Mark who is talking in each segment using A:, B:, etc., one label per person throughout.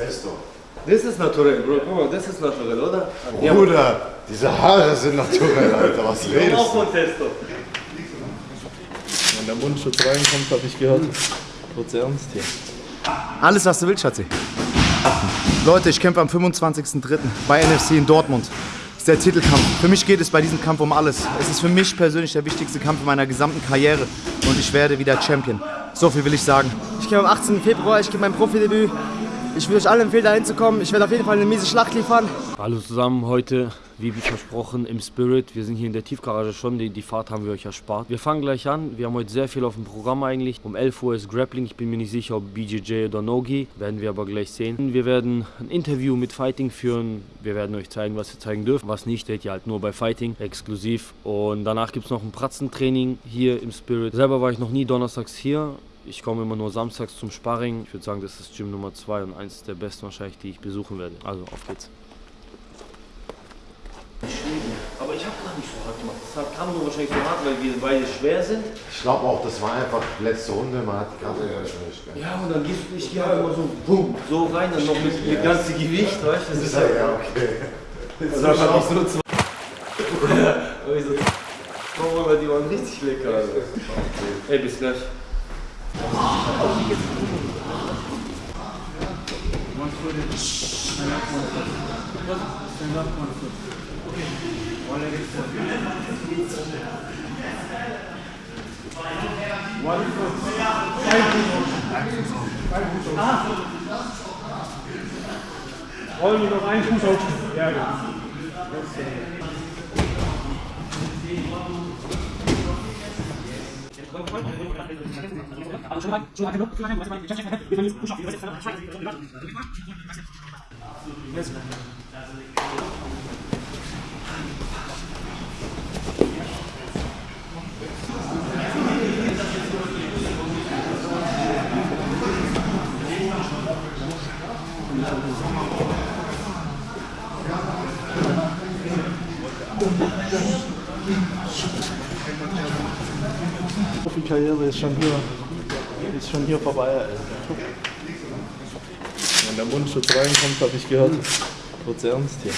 A: Testo.
B: Das ist naturell, Bro. Guck mal, das ist naturell, oder? Ja,
A: Bruder, diese Haare sind naturell, Alter. Was redest
B: auch
A: du?
B: von Testo.
C: Wenn der Mundschutz reinkommt, habe ich gehört, wird's ernst hier.
D: Alles, was du willst, Schatzi. Leute, ich kämpfe am 25.03. bei NFC in Dortmund. Das ist der Titelkampf. Für mich geht es bei diesem Kampf um alles. Es ist für mich persönlich der wichtigste Kampf in meiner gesamten Karriere. Und ich werde wieder Champion. So viel will ich sagen.
E: Ich gehe am 18. Februar, ich gebe mein Profidebüt. Ich würde euch allen empfehlen, da hinzukommen. Ich werde auf jeden Fall eine miese Schlacht liefern.
F: Hallo zusammen, heute, wie versprochen, im Spirit. Wir sind hier in der Tiefgarage schon, die, die Fahrt haben wir euch erspart. Wir fangen gleich an, wir haben heute sehr viel auf dem Programm eigentlich. Um 11 Uhr ist Grappling, ich bin mir nicht sicher, ob BJJ oder Nogi, werden wir aber gleich sehen. Wir werden ein Interview mit Fighting führen, wir werden euch zeigen, was ihr zeigen dürft. Was nicht, seht ihr halt nur bei Fighting, exklusiv. Und danach gibt es noch ein Pratzentraining hier im Spirit. Selber war ich noch nie donnerstags hier, ich komme immer nur samstags zum Sparring. Ich würde sagen, das ist Gym Nummer 2 und eins der besten wahrscheinlich, die ich besuchen werde. Also auf geht's.
B: Aber ich habe gar nicht so hart gemacht. Das kam nur wahrscheinlich so hart, weil wir beide schwer sind.
A: Ich glaube auch, das war einfach letzte Runde. Man hat gerade nicht mehr.
B: Ja, und dann gehst du, ich gehe halt immer so, boom, so rein, dann noch mit, mit ganzem Gewicht, weißt du? Das ist halt,
A: Ja, okay.
B: Und dann hab ich so zwei. Und ich so, aber die waren richtig lecker. Also. Ey, bis gleich.
G: Rollen wir noch einen Fuß auf. Ja, ja. Yes, man.
C: Profikarriere ist schon hier, ist schon hier vorbei. Wenn der Mundschutz reinkommt, habe ich gehört, wird's ernst hier.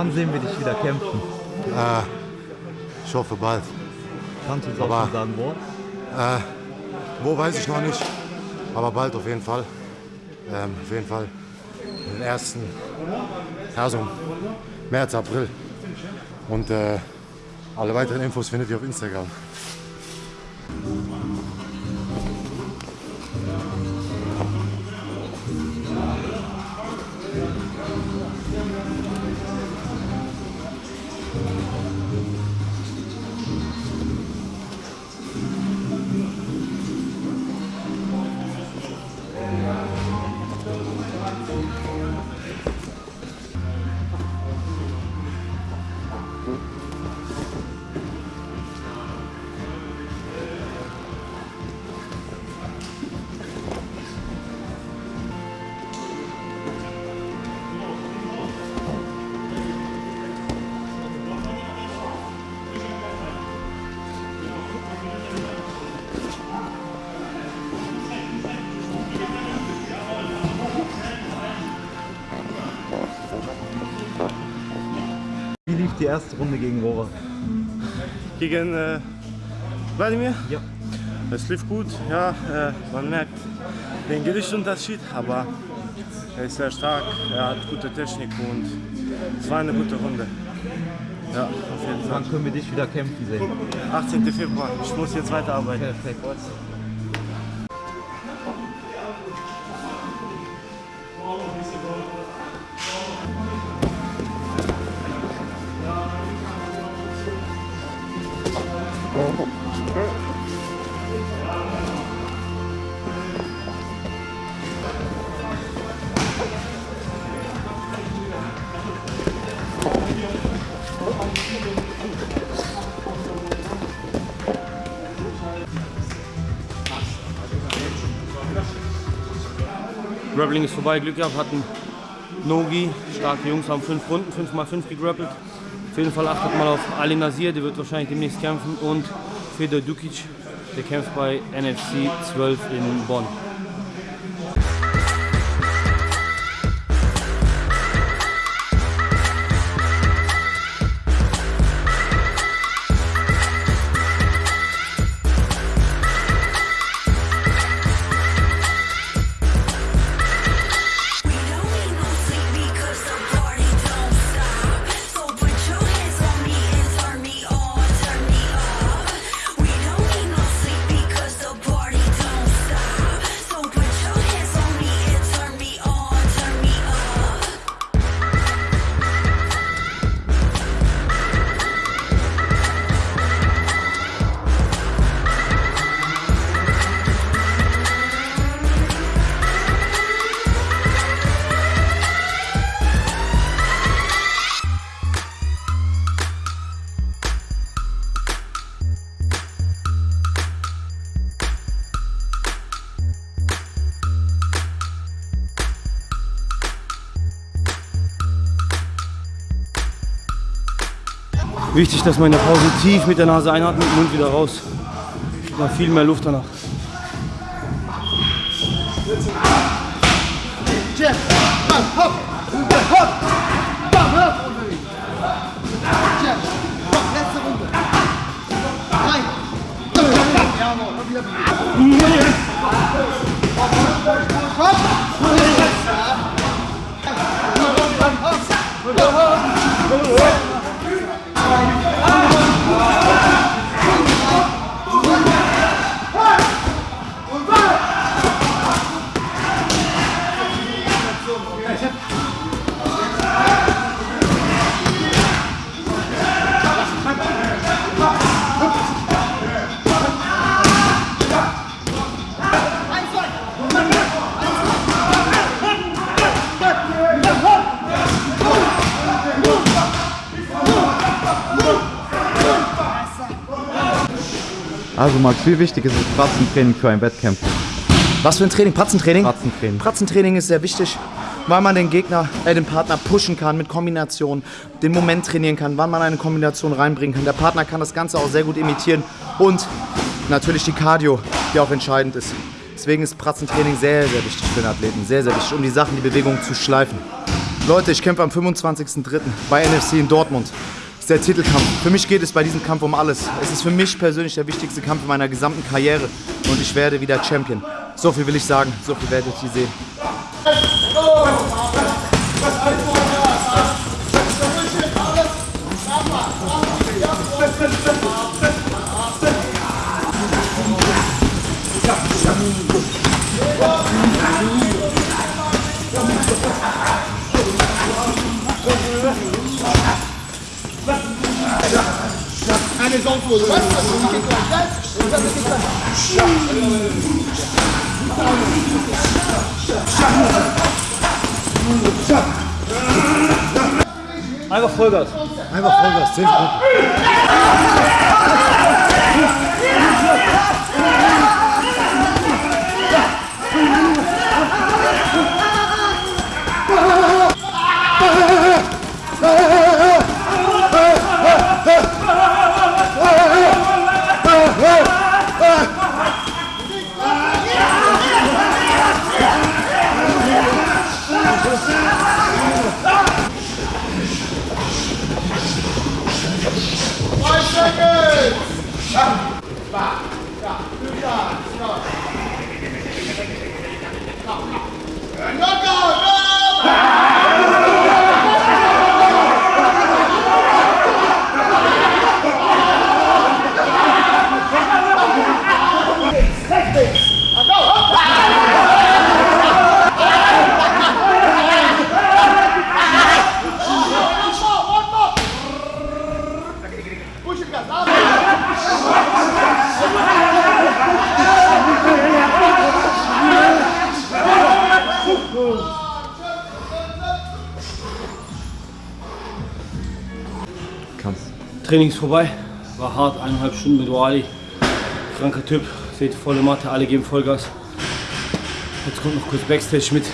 D: Wann sehen wir dich wieder kämpfen?
A: Äh, ich hoffe bald.
D: Kannst du uns
A: Aber-
D: auch schon sagen, wo?
A: Äh, wo weiß ich noch nicht. Aber bald auf jeden Fall. Ähm, auf jeden Fall. Den ersten. Ja, so März, April. Und äh, alle weiteren Infos findet ihr auf Instagram.
D: Die erste Runde gegen Rohrer?
H: gegen äh, Wladimir.
D: Ja.
H: Es lief gut, ja, äh, man merkt den Gewichtsunterschied, aber er ist sehr stark, er hat gute Technik und es war eine gute Runde. Ja, auf jeden Fall.
D: Wann können wir dich wieder kämpfen sehen?
H: 18. Februar, ich muss jetzt weiterarbeiten.
D: Perfekt.
F: Grappling ist vorbei, Glück gehabt, hatten Nogi, starke Jungs, haben fünf Runden, 5x5 gegrappelt. Auf jeden Fall achtet mal auf Ali Nasir, der wird wahrscheinlich demnächst kämpfen und Fedor Dukic, der kämpft bei NFC 12 in Bonn. Wichtig, dass man in der Pause tief mit der Nase einatmet, mit dem Mund wieder raus. Man viel mehr Luft danach.
D: Also Max, wie wichtig ist das Pratzentraining für ein Wettkampf?
E: Was für ein Training? Pratzentraining?
D: Pratzentraining.
E: Pratzentraining ist sehr wichtig, weil man den Gegner, äh, den Partner pushen kann mit Kombinationen, den Moment trainieren kann, wann man eine Kombination reinbringen kann. Der Partner kann das Ganze auch sehr gut imitieren und natürlich die Cardio, die auch entscheidend ist. Deswegen ist Pratzentraining sehr, sehr wichtig für den Athleten. Sehr, sehr wichtig, um die Sachen, die Bewegungen zu schleifen. Leute, ich kämpfe am 25.03. bei NFC in Dortmund. Der Titelkampf. Für mich geht es bei diesem Kampf um alles. Es ist für mich persönlich der wichtigste Kampf in meiner gesamten Karriere. Und ich werde wieder Champion. So viel will ich sagen. So viel werdet ihr sehen.
F: Einfach Vollgas.
A: Einfach Vollgas, 10 Sekunden.
I: 자
F: Training ist vorbei. War hart, eineinhalb Stunden mit Wally. Kranker Typ, seht volle Matte, alle geben Vollgas. Jetzt kommt noch kurz Backstage mit.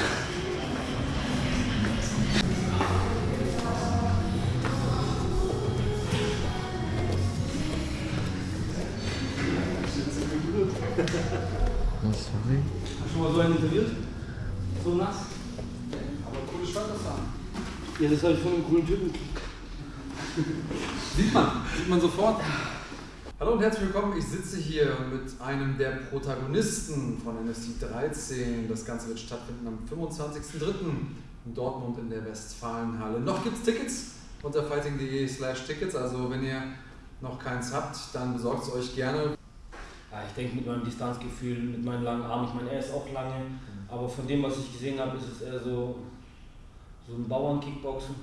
F: Hast du schon mal so einen interviewt? So nass? Aber coole da. Ja, das habe ich von einem coolen Typen.
I: Sieht man, sieht man sofort. Hallo und herzlich willkommen. Ich sitze hier mit einem der Protagonisten von NFC 13. Das Ganze wird stattfinden am 25.03. in Dortmund in der Westfalenhalle. Noch gibt es Tickets unter fighting.de slash Tickets. Also wenn ihr noch keins habt, dann besorgt es euch gerne.
F: Ja, ich denke mit meinem Distanzgefühl, mit meinen langen Armen, ich meine, er ist auch lange, aber von dem, was ich gesehen habe, ist es eher so, so ein Bauern-Kickboxen.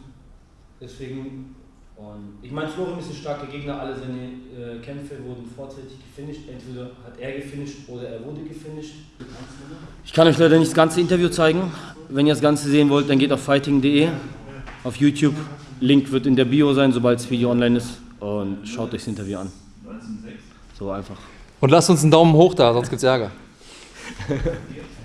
F: Deswegen, und ich meine, Florim ist ein starker Gegner, alle seine äh, Kämpfe wurden vorzeitig gefinisht. Entweder hat er gefinisht oder er wurde gefinisht. Ich kann euch leider nicht das ganze Interview zeigen. Wenn ihr das Ganze sehen wollt, dann geht auf fighting.de, auf YouTube. Link wird in der Bio sein, sobald das Video online ist. Und schaut euch das Interview an. So einfach.
I: Und lasst uns einen Daumen hoch da, sonst gibt's Ärger.